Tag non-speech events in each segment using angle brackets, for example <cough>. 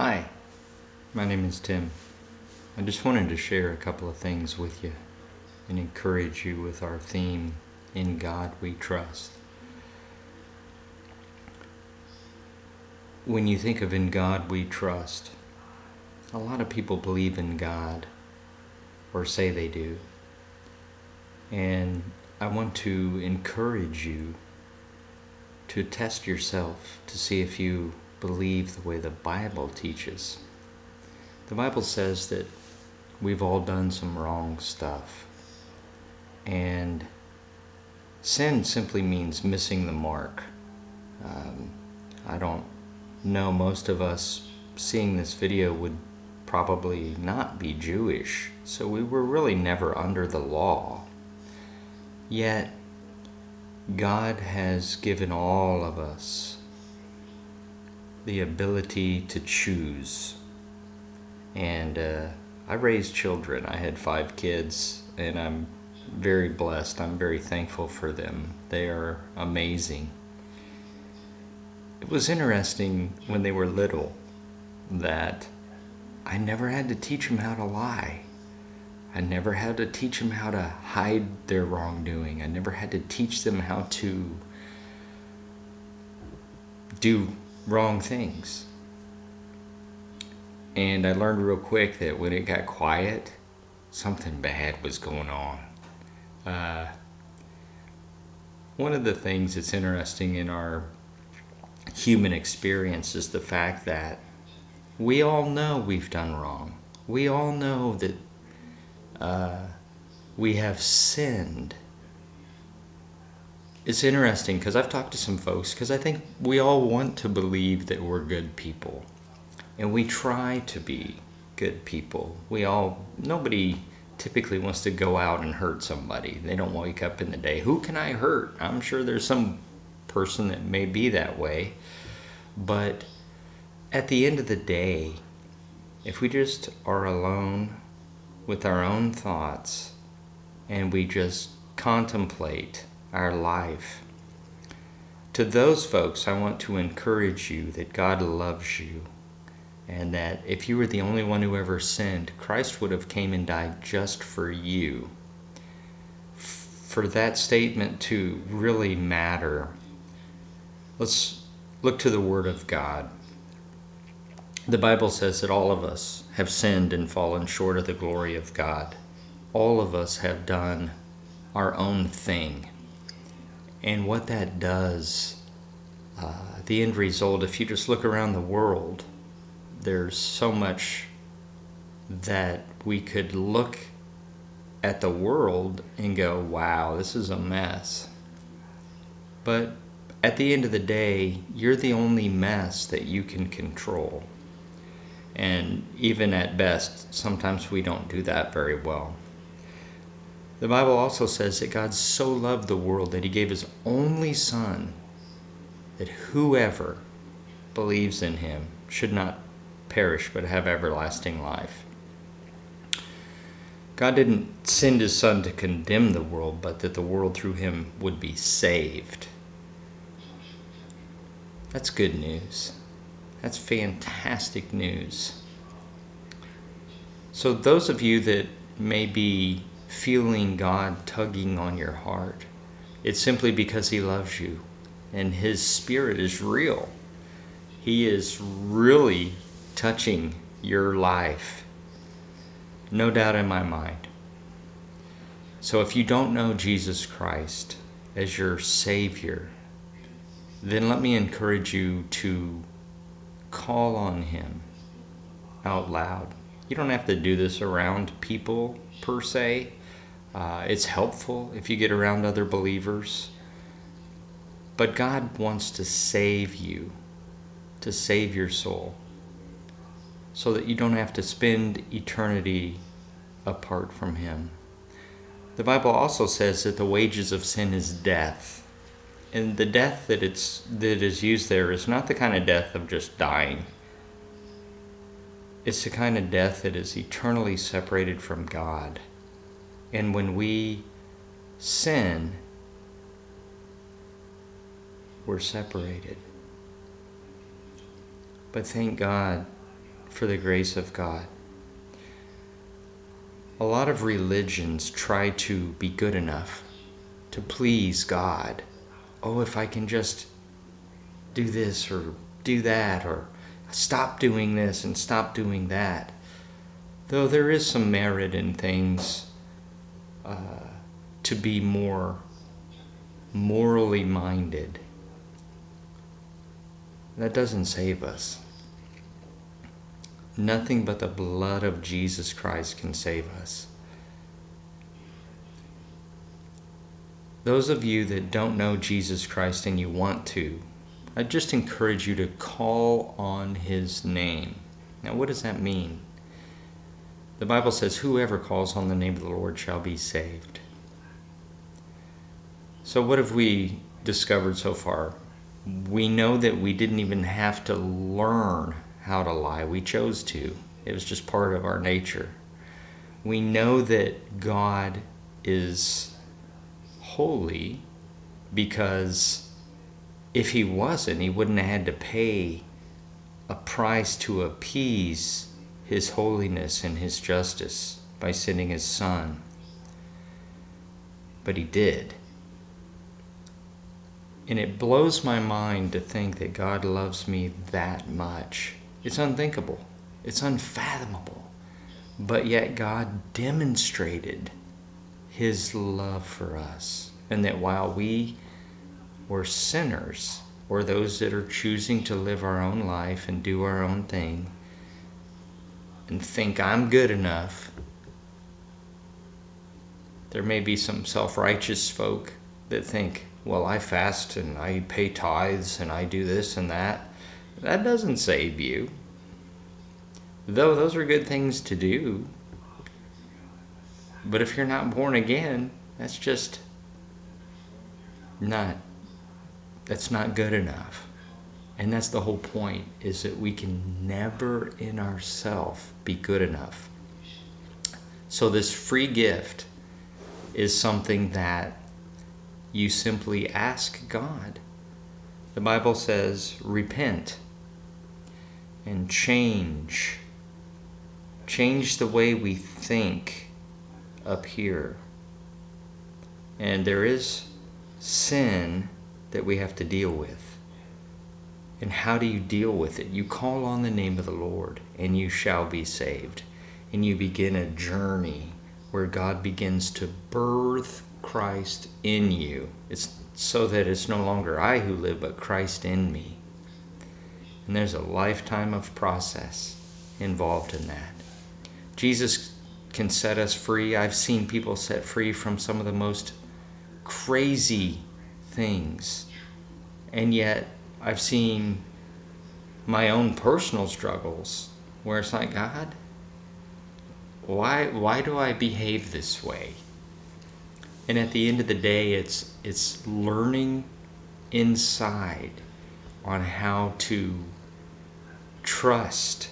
Hi, my name is Tim. I just wanted to share a couple of things with you and encourage you with our theme, In God We Trust. When you think of In God We Trust, a lot of people believe in God or say they do. And I want to encourage you to test yourself to see if you believe the way the Bible teaches. The Bible says that we've all done some wrong stuff. And sin simply means missing the mark. Um, I don't know, most of us seeing this video would probably not be Jewish, so we were really never under the law. Yet, God has given all of us the ability to choose. And uh, I raised children. I had five kids, and I'm very blessed. I'm very thankful for them. They are amazing. It was interesting when they were little that I never had to teach them how to lie. I never had to teach them how to hide their wrongdoing. I never had to teach them how to do wrong things. And I learned real quick that when it got quiet, something bad was going on. Uh, one of the things that's interesting in our human experience is the fact that we all know we've done wrong. We all know that uh, we have sinned it's interesting because I've talked to some folks because I think we all want to believe that we're good people. And we try to be good people. We all, nobody typically wants to go out and hurt somebody. They don't wake up in the day, who can I hurt? I'm sure there's some person that may be that way. But at the end of the day, if we just are alone with our own thoughts and we just contemplate our life. To those folks, I want to encourage you that God loves you and that if you were the only one who ever sinned, Christ would have came and died just for you. For that statement to really matter, let's look to the Word of God. The Bible says that all of us have sinned and fallen short of the glory of God. All of us have done our own thing and what that does, uh, the end result, if you just look around the world, there's so much that we could look at the world and go, wow, this is a mess. But at the end of the day, you're the only mess that you can control. And even at best, sometimes we don't do that very well. The Bible also says that God so loved the world that he gave his only Son, that whoever believes in him should not perish but have everlasting life. God didn't send his Son to condemn the world, but that the world through him would be saved. That's good news. That's fantastic news. So, those of you that may be feeling God tugging on your heart. It's simply because He loves you and His Spirit is real. He is really touching your life. No doubt in my mind. So if you don't know Jesus Christ as your Savior, then let me encourage you to call on Him out loud. You don't have to do this around people per se. Uh, it's helpful if you get around other believers. But God wants to save you, to save your soul, so that you don't have to spend eternity apart from Him. The Bible also says that the wages of sin is death. And the death that it's that is used there is not the kind of death of just dying. It's the kind of death that is eternally separated from God. And when we sin, we're separated. But thank God for the grace of God. A lot of religions try to be good enough to please God. Oh, if I can just do this or do that or stop doing this and stop doing that. Though there is some merit in things to be more morally minded, that doesn't save us. Nothing but the blood of Jesus Christ can save us. Those of you that don't know Jesus Christ and you want to, I just encourage you to call on his name. Now, what does that mean? The Bible says, Whoever calls on the name of the Lord shall be saved. So, what have we discovered so far? We know that we didn't even have to learn how to lie, we chose to. It was just part of our nature. We know that God is holy because if he wasn't, he wouldn't have had to pay a price to appease his holiness and his justice by sending his son. But he did. And it blows my mind to think that God loves me that much. It's unthinkable, it's unfathomable. But yet, God demonstrated his love for us. And that while we were sinners, or those that are choosing to live our own life and do our own thing, and think I'm good enough, there may be some self righteous folk that think, well, I fast and I pay tithes and I do this and that. That doesn't save you. Though those are good things to do. But if you're not born again, that's just not that's not good enough. And that's the whole point is that we can never in ourselves be good enough. So this free gift is something that you simply ask God. The Bible says repent and change. Change the way we think up here. And there is sin that we have to deal with. And how do you deal with it? You call on the name of the Lord, and you shall be saved. And you begin a journey where God begins to birth Christ in you. It's so that it's no longer I who live, but Christ in me. And there's a lifetime of process involved in that. Jesus can set us free. I've seen people set free from some of the most crazy things. And yet, I've seen my own personal struggles where it's like, God, why, why do I behave this way? And at the end of the day, it's, it's learning inside on how to trust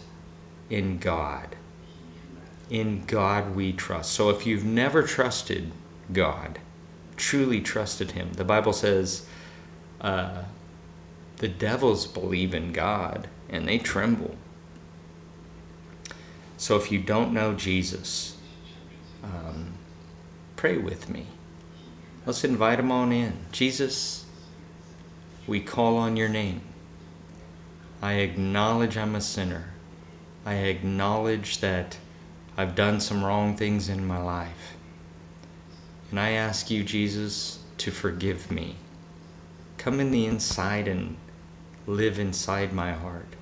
in God in God we trust. So if you've never trusted God, truly trusted Him, the Bible says uh, the devils believe in God and they tremble. So if you don't know Jesus, um, pray with me. Let's invite him on in. Jesus, we call on your name. I acknowledge I'm a sinner. I acknowledge that I've done some wrong things in my life. And I ask you, Jesus, to forgive me. Come in the inside and live inside my heart.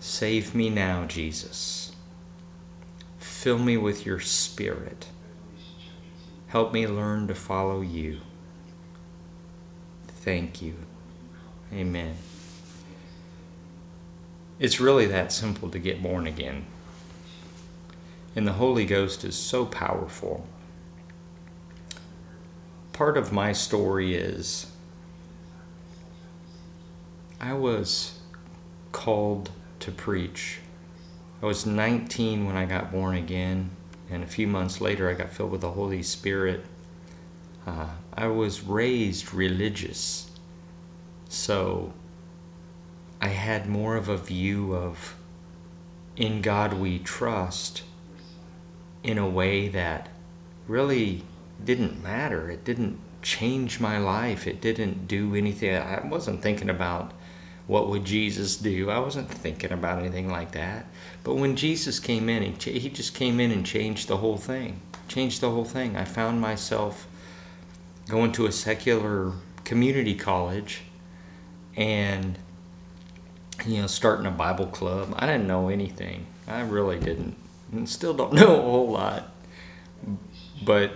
Save me now, Jesus. Fill me with your spirit. Help me learn to follow you. Thank you. Amen. It's really that simple to get born again. And the Holy Ghost is so powerful. Part of my story is I was called to preach. I was 19 when I got born again, and a few months later I got filled with the Holy Spirit. Uh, I was raised religious, so I had more of a view of in God we trust in a way that really didn't matter. It didn't change my life. It didn't do anything. I wasn't thinking about what would Jesus do. I wasn't thinking about anything like that. But when Jesus came in, he, he just came in and changed the whole thing. Changed the whole thing. I found myself going to a secular community college and you know starting a bible club i didn't know anything i really didn't and still don't <laughs> know a whole lot but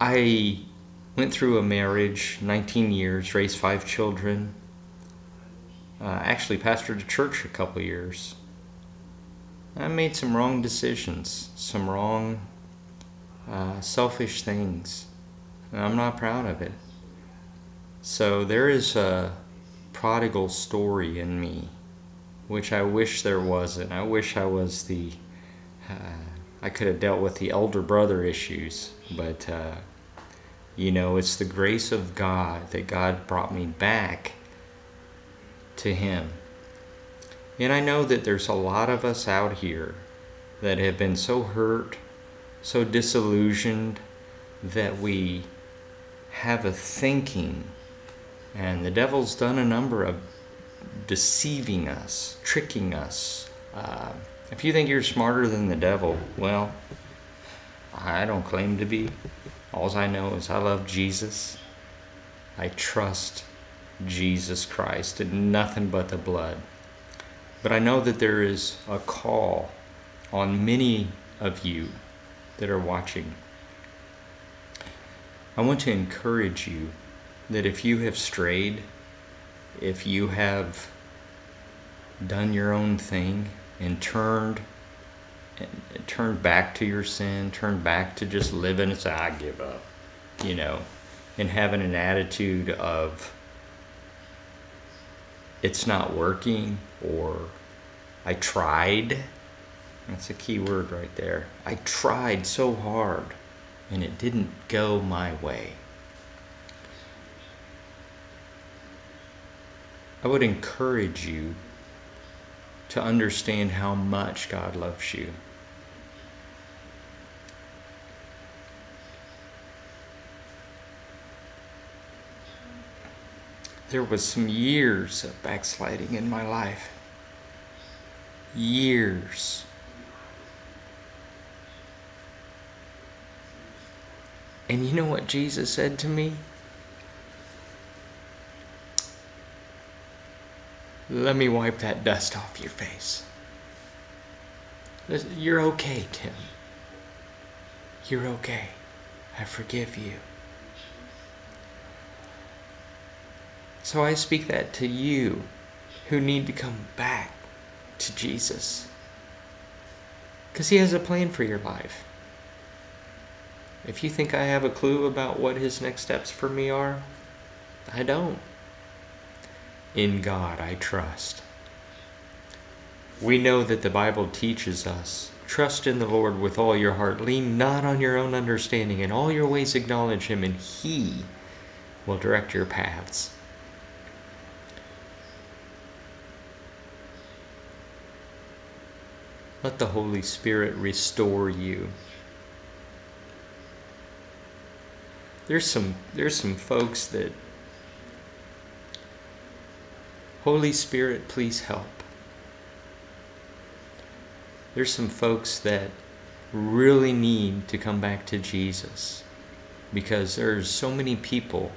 i went through a marriage 19 years raised five children uh, actually pastored a church a couple years. I made some wrong decisions some wrong uh, selfish things. And i'm not proud of it. So there is a prodigal story in me, which I wish there wasn't. I wish I was the, uh, I could have dealt with the elder brother issues, but, uh, you know, it's the grace of God that God brought me back to Him. And I know that there's a lot of us out here that have been so hurt, so disillusioned, that we have a thinking and the devil's done a number of deceiving us, tricking us. Uh, if you think you're smarter than the devil, well, I don't claim to be. All I know is I love Jesus. I trust Jesus Christ and nothing but the blood. But I know that there is a call on many of you that are watching. I want to encourage you that if you have strayed, if you have done your own thing and turned and turned back to your sin, turned back to just living say I give up, you know, and having an attitude of it's not working or I tried. That's a key word right there. I tried so hard and it didn't go my way. I would encourage you to understand how much God loves you. There was some years of backsliding in my life. Years. And you know what Jesus said to me? Let me wipe that dust off your face. You're okay, Tim. You're okay. I forgive you. So I speak that to you who need to come back to Jesus. Because He has a plan for your life. If you think I have a clue about what His next steps for me are, I don't. In God I trust. We know that the Bible teaches us trust in the Lord with all your heart. Lean not on your own understanding. In all your ways acknowledge Him, and He will direct your paths. Let the Holy Spirit restore you. There's some there's some folks that Holy Spirit, please help. There's some folks that really need to come back to Jesus because there's so many people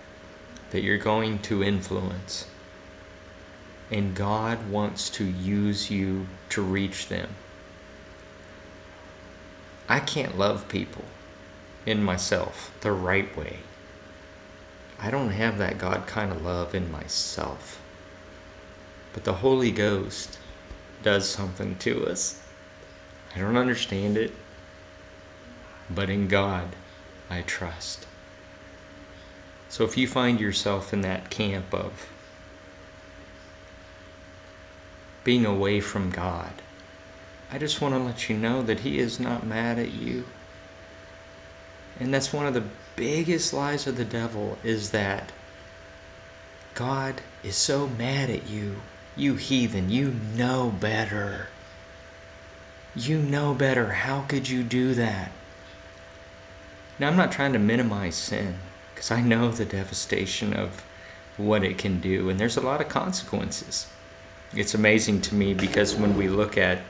that you're going to influence. And God wants to use you to reach them. I can't love people in myself the right way. I don't have that God kind of love in myself. But the Holy Ghost does something to us. I don't understand it, but in God I trust. So if you find yourself in that camp of being away from God, I just want to let you know that He is not mad at you. And that's one of the biggest lies of the devil is that God is so mad at you you heathen, you know better. You know better. How could you do that? Now, I'm not trying to minimize sin because I know the devastation of what it can do, and there's a lot of consequences. It's amazing to me because when we look at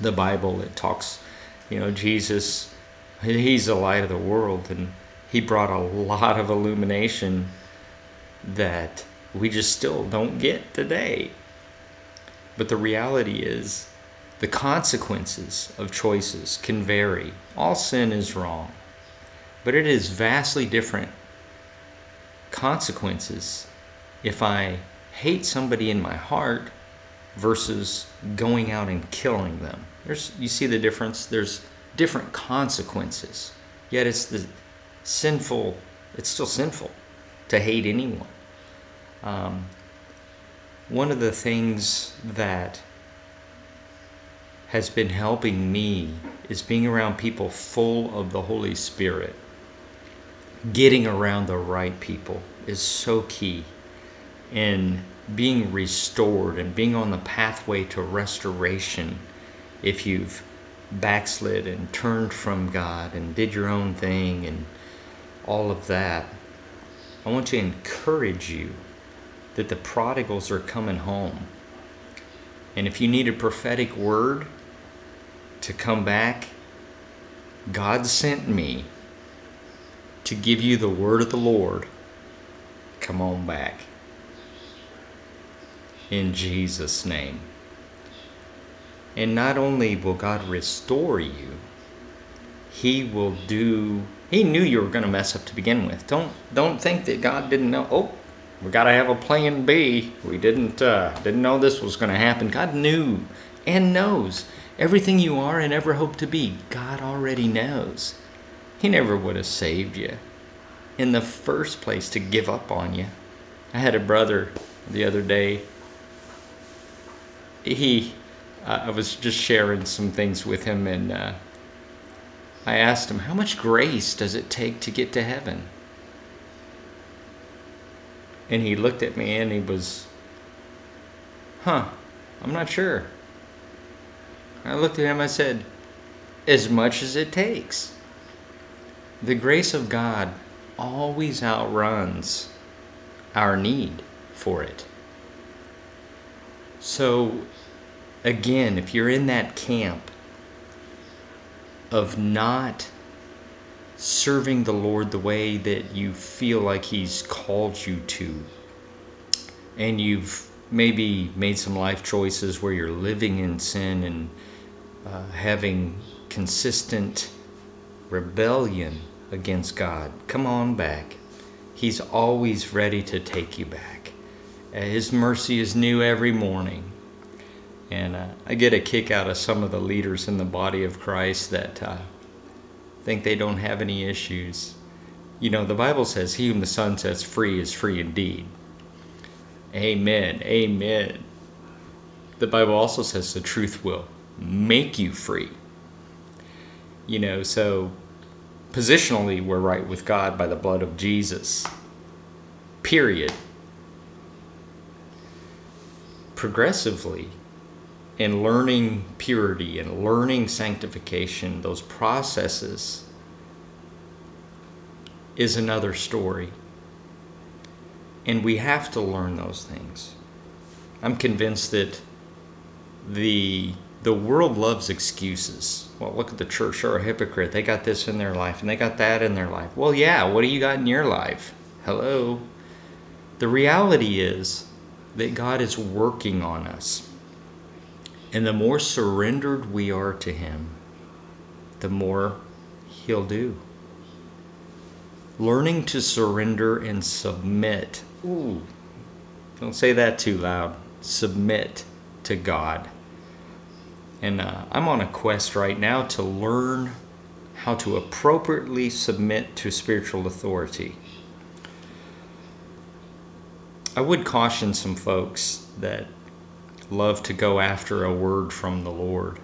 the Bible, it talks, you know, Jesus, he's the light of the world, and he brought a lot of illumination that we just still don't get today. But the reality is, the consequences of choices can vary. All sin is wrong, but it is vastly different consequences if I hate somebody in my heart versus going out and killing them. There's you see the difference? There's different consequences. Yet it's the sinful it's still sinful to hate anyone. Um, one of the things that has been helping me is being around people full of the Holy Spirit. Getting around the right people is so key in being restored and being on the pathway to restoration if you've backslid and turned from God and did your own thing and all of that. I want to encourage you that the prodigals are coming home. And if you need a prophetic word to come back, God sent me to give you the word of the Lord. Come on back. In Jesus' name. And not only will God restore you, He will do. He knew you were going to mess up to begin with. Don't don't think that God didn't know. Oh, we got to have a plan B. We didn't uh, didn't know this was going to happen. God knew and knows everything you are and ever hope to be. God already knows. He never would have saved you in the first place to give up on you. I had a brother the other day. He, uh, I was just sharing some things with him, and uh, I asked him, How much grace does it take to get to heaven? And he looked at me and he was, Huh, I'm not sure. I looked at him, I said, As much as it takes. The grace of God always outruns our need for it. So, again, if you're in that camp of not serving the Lord the way that you feel like He's called you to, and you've maybe made some life choices where you're living in sin and uh, having consistent rebellion against God, come on back. He's always ready to take you back. Uh, His mercy is new every morning. And uh, I get a kick out of some of the leaders in the body of Christ that uh, think they don't have any issues. You know, the Bible says, He whom the Son sets free is free indeed. Amen. Amen. The Bible also says the truth will make you free. You know, so positionally, we're right with God by the blood of Jesus. Period. Progressively, in learning purity and learning sanctification, those processes is another story. And we have to learn those things. I'm convinced that the the world loves excuses. Well, look at the church, they're a hypocrite. They got this in their life and they got that in their life. Well, yeah, what do you got in your life? Hello. The reality is that God is working on us. And the more surrendered we are to Him, the more He'll do. Learning to surrender and submit. Ooh, don't say that too loud. Submit to God and uh, I'm on a quest right now to learn how to appropriately submit to spiritual authority. I would caution some folks that love to go after a word from the Lord.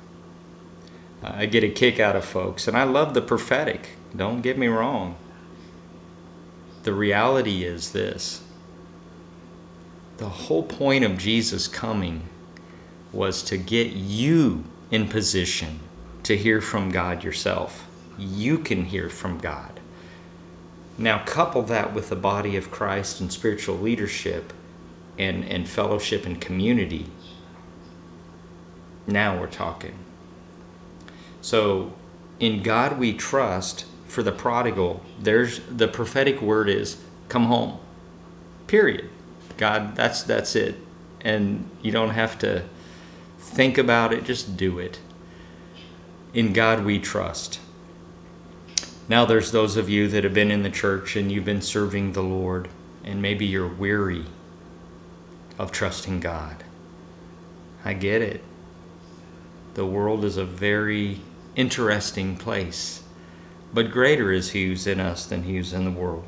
I get a kick out of folks, and I love the prophetic. Don't get me wrong. The reality is this the whole point of Jesus coming was to get you in position to hear from God yourself. You can hear from God. Now, couple that with the body of Christ and spiritual leadership and, and fellowship and community. Now we're talking. So, in God we trust for the prodigal, there's the prophetic word is come home. Period. God, that's that's it. And you don't have to think about it, just do it. In God we trust. Now there's those of you that have been in the church and you've been serving the Lord and maybe you're weary of trusting God. I get it. The world is a very interesting place, but greater is he who's in us than he who's in the world.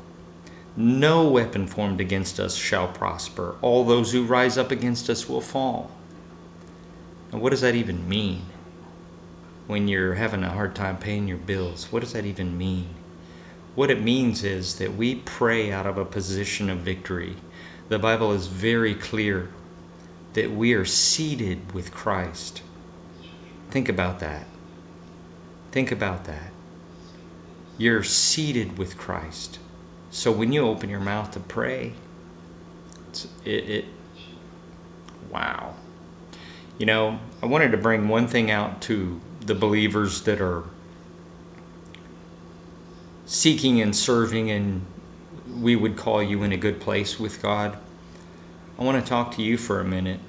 No weapon formed against us shall prosper. All those who rise up against us will fall. Now, what does that even mean? When you're having a hard time paying your bills, what does that even mean? What it means is that we pray out of a position of victory. The Bible is very clear that we are seated with Christ. Think about that. Think about that. You're seated with Christ. So when you open your mouth to pray, it, it, wow. You know, I wanted to bring one thing out to the believers that are seeking and serving, and we would call you in a good place with God. I want to talk to you for a minute.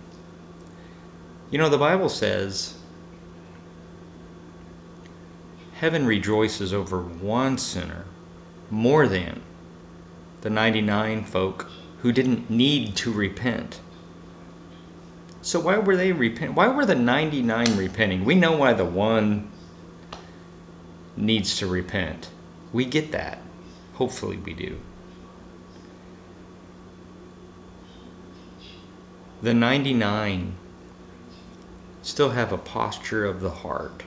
You know, the Bible says heaven rejoices over one sinner more than the 99 folk who didn't need to repent. So why were they repent? Why were the 99 repenting? We know why the one needs to repent. We get that. Hopefully we do. The 99 still have a posture of the heart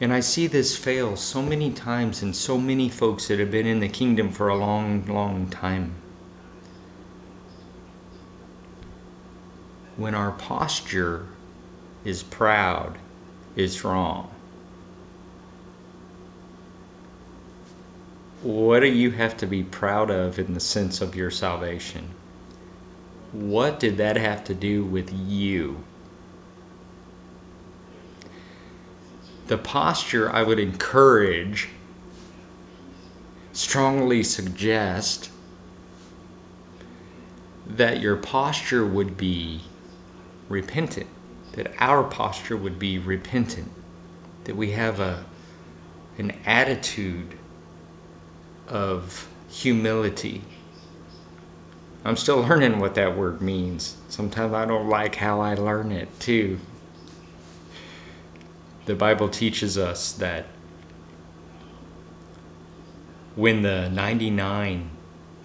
and I see this fail so many times in so many folks that have been in the kingdom for a long, long time. When our posture is proud, is wrong. What do you have to be proud of in the sense of your salvation? What did that have to do with you? the posture I would encourage, strongly suggest that your posture would be repentant, that our posture would be repentant, that we have a an attitude of humility. I'm still learning what that word means. Sometimes I don't like how I learn it too the Bible teaches us that when the 99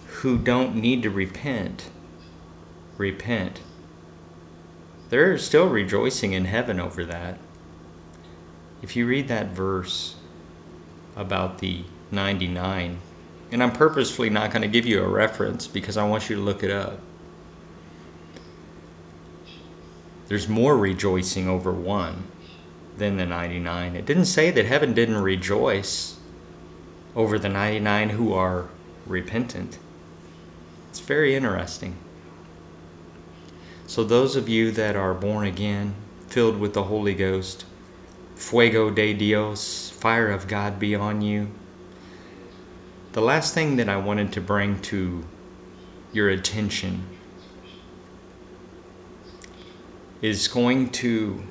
who don't need to repent repent, they're still rejoicing in heaven over that. If you read that verse about the 99, and I'm purposefully not going to give you a reference because I want you to look it up. There's more rejoicing over one than the 99. It didn't say that heaven didn't rejoice over the 99 who are repentant. It's very interesting. So, those of you that are born again, filled with the Holy Ghost, fuego de Dios, fire of God be on you. The last thing that I wanted to bring to your attention is going to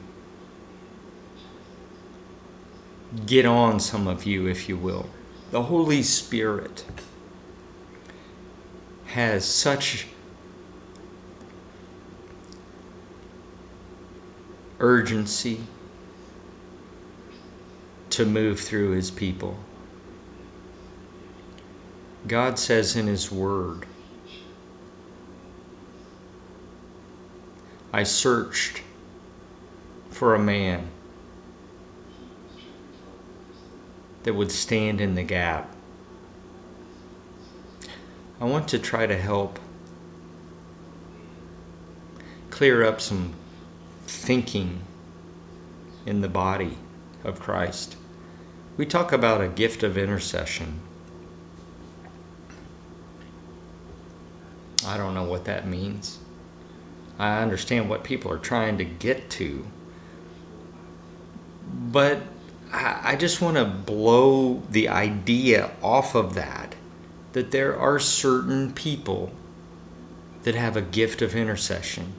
get on some of you, if you will. The Holy Spirit has such urgency to move through his people. God says in his word, I searched for a man that would stand in the gap. I want to try to help clear up some thinking in the body of Christ. We talk about a gift of intercession. I don't know what that means. I understand what people are trying to get to. But I just want to blow the idea off of that that there are certain people that have a gift of intercession.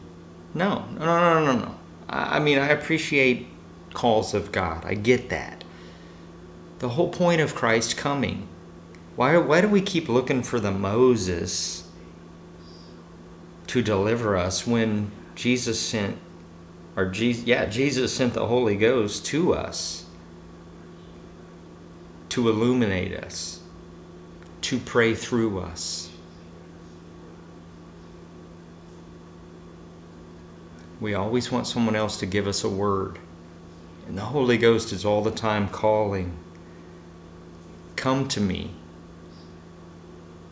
No, no, no, no, no. I mean, I appreciate calls of God. I get that. The whole point of Christ coming. Why, why do we keep looking for the Moses to deliver us when Jesus sent, or Jesus, yeah, Jesus sent the Holy Ghost to us to illuminate us, to pray through us. We always want someone else to give us a word. And the Holy Ghost is all the time calling, Come to me.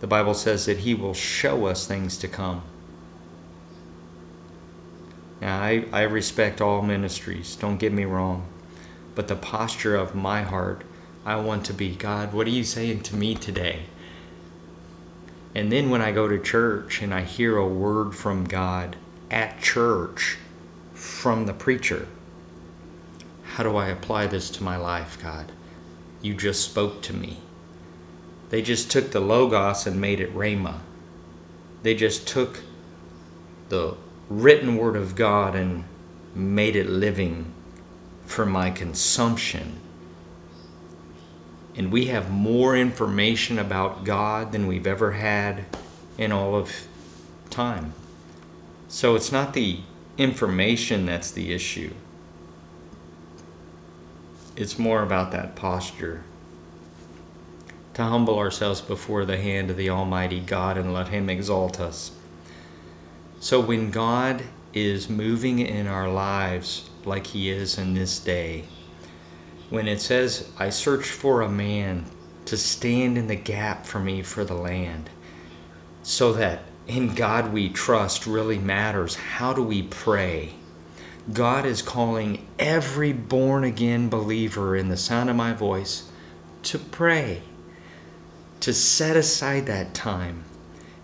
The Bible says that He will show us things to come. Now, I, I respect all ministries, don't get me wrong. But the posture of my heart, I want to be God, what are you saying to me today? And then when I go to church and I hear a word from God at church from the preacher, how do I apply this to my life, God? You just spoke to me. They just took the Logos and made it Rhema. They just took the written word of God and made it living for my consumption. And we have more information about God than we've ever had in all of time. So it's not the information that's the issue. It's more about that posture. To humble ourselves before the hand of the Almighty God and let Him exalt us. So when God is moving in our lives like He is in this day, when it says, I search for a man to stand in the gap for me for the land, so that in God we trust really matters. How do we pray? God is calling every born again believer in the sound of my voice to pray, to set aside that time.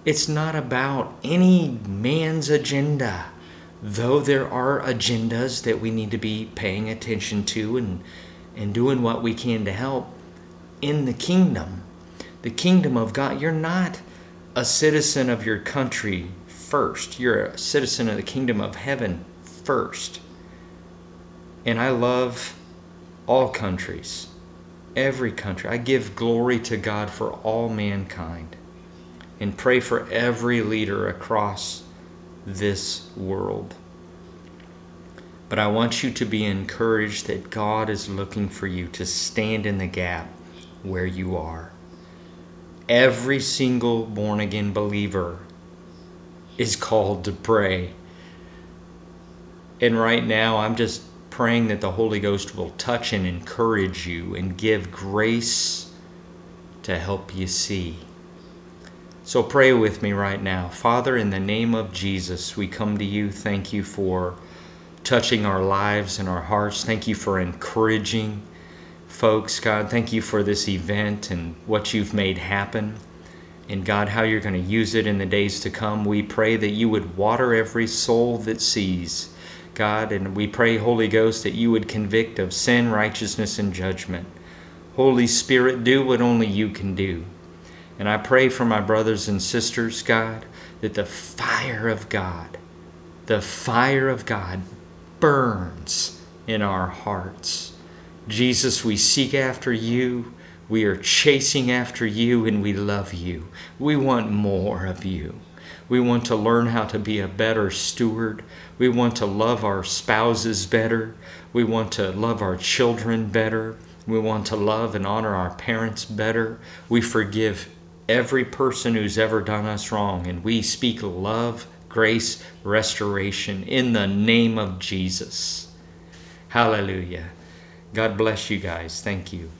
It's not about any man's agenda, though there are agendas that we need to be paying attention to and, and doing what we can to help in the kingdom. The kingdom of God. You're not a citizen of your country first, you're a citizen of the kingdom of heaven first. And I love all countries, every country. I give glory to God for all mankind and pray for every leader across this world. But I want you to be encouraged that God is looking for you to stand in the gap where you are. Every single born again believer is called to pray. And right now, I'm just praying that the Holy Ghost will touch and encourage you and give grace to help you see. So pray with me right now. Father, in the name of Jesus, we come to you. Thank you for touching our lives and our hearts. Thank you for encouraging folks, God. Thank you for this event and what you've made happen. And God, how you're going to use it in the days to come. We pray that you would water every soul that sees, God. And we pray, Holy Ghost, that you would convict of sin, righteousness, and judgment. Holy Spirit, do what only you can do. And I pray for my brothers and sisters, God, that the fire of God, the fire of God burns in our hearts. Jesus, we seek after you. We are chasing after you and we love you. We want more of you. We want to learn how to be a better steward. We want to love our spouses better. We want to love our children better. We want to love and honor our parents better. We forgive every person who's ever done us wrong. And we speak love, grace, restoration in the name of Jesus. Hallelujah. God bless you guys. Thank you.